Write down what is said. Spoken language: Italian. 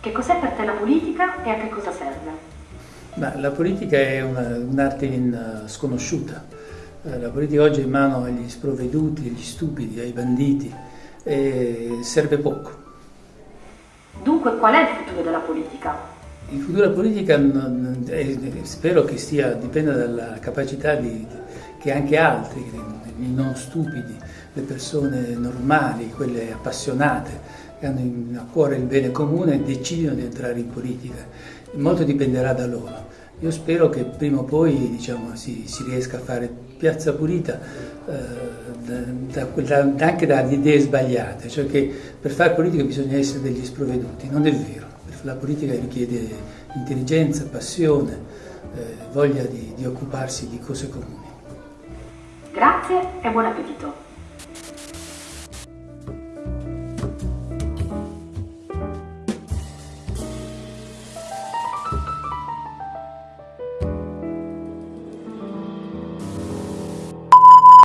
Che cos'è per te la politica e a che cosa serve? Ma la politica è un'arte un sconosciuta. Eh, la politica oggi è in mano agli sprovveduti, agli stupidi, ai banditi e serve poco. Dunque qual è il futuro della politica? Il futuro della politica è, spero che stia, dipenda dalla capacità di, che anche altri, i non stupidi, le persone normali, quelle appassionate, che hanno a cuore il bene comune, decidono di entrare in politica. Molto dipenderà da loro. Io spero che prima o poi diciamo, si, si, riesca a fare piazza pulita eh, da, da, anche dalle idee sbagliate, cioè che per fare politica bisogna essere degli sprovveduti, non è vero, la politica richiede intelligenza, passione, eh, voglia di, di occuparsi di cose comuni. Grazie e buon appetito!